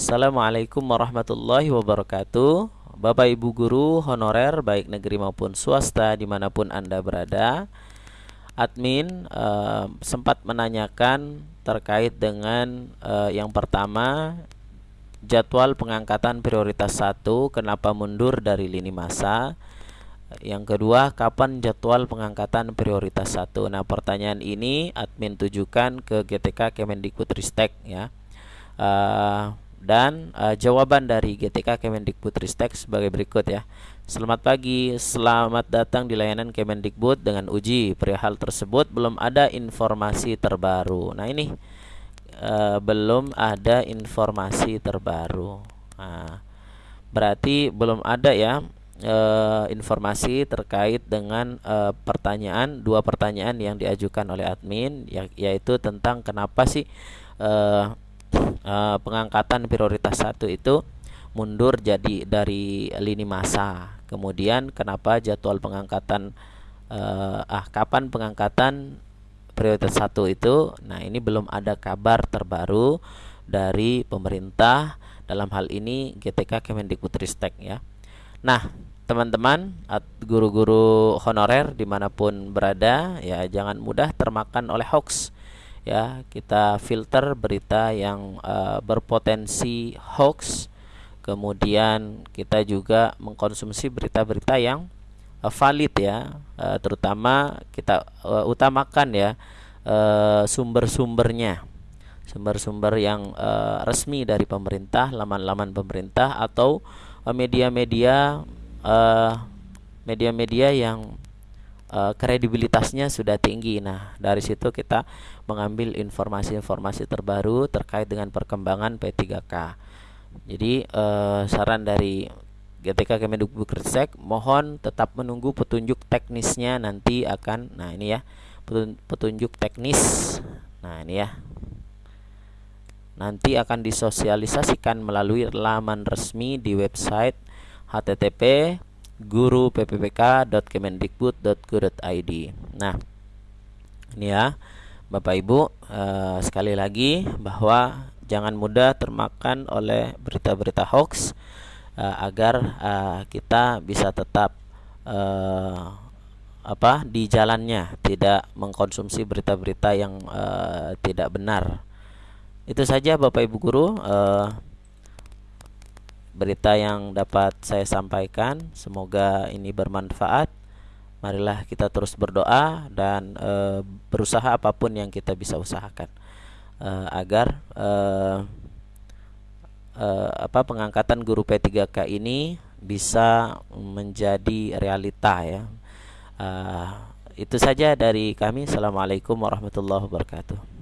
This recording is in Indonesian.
Assalamualaikum warahmatullahi wabarakatuh Bapak Ibu Guru honorer baik negeri maupun swasta di mana pun Anda berada Admin uh, sempat menanyakan terkait dengan uh, yang pertama Jadwal pengangkatan prioritas 1 kenapa mundur dari lini masa yang kedua, kapan jadwal pengangkatan prioritas 1? Nah, pertanyaan ini admin tujukan ke GTK Kemendikbudristek ya. Uh, dan uh, jawaban dari GTK Kemendikbudristek sebagai berikut ya. Selamat pagi, selamat datang di layanan Kemendikbud dengan uji. Perihal tersebut belum ada informasi terbaru. Nah ini uh, belum ada informasi terbaru. Nah, berarti belum ada ya uh, informasi terkait dengan uh, pertanyaan dua pertanyaan yang diajukan oleh admin ya, yaitu tentang kenapa sih uh, uh, pengangkatan prioritas satu itu mundur jadi dari lini masa. Kemudian kenapa jadwal pengangkatan uh, ah kapan pengangkatan prioritas satu itu? Nah, ini belum ada kabar terbaru dari pemerintah dalam hal ini GTK Kemendikbudristek ya. Nah, teman-teman guru-guru honorer di mana pun berada ya jangan mudah termakan oleh hoax ya kita filter berita yang uh, berpotensi hoax. Kemudian kita juga mengkonsumsi berita-berita yang uh, valid ya. Uh, terutama kita uh, utamakan ya uh, sumber-sumbernya. Sumber-sumber yang uh, resmi dari pemerintah laman-laman pemerintah atau media-media uh, media-media yang uh, kredibilitasnya sudah tinggi. Nah, dari situ kita mengambil informasi-informasi terbaru terkait dengan perkembangan P3K. Jadi uh, saran dari GTK Kemendikbudristek mohon tetap menunggu petunjuk teknisnya nanti akan nah ini ya petunjuk teknis nah ini ya nanti akan disosialisasikan melalui laman resmi di website http guru ppbk.kemendikbud.go.id. Nah, ini ya, Bapak Ibu, eh, sekali lagi bahwa jangan mudah termakan oleh berita-berita hoax eh, agar eh, kita bisa tetap eh, apa di jalannya, tidak mengkonsumsi berita-berita yang eh, tidak benar. Itu saja Bapak Ibu guru. Eh, berita yang dapat saya sampaikan. Semoga ini bermanfaat. Marilah kita terus berdoa dan e, berusaha apa pun yang kita bisa usahakan e, agar e, e, apa pengangkatan guru P3K ini bisa menjadi realita ya. E, itu saja dari kami. Assalamualaikum warahmatullahi wabarakatuh.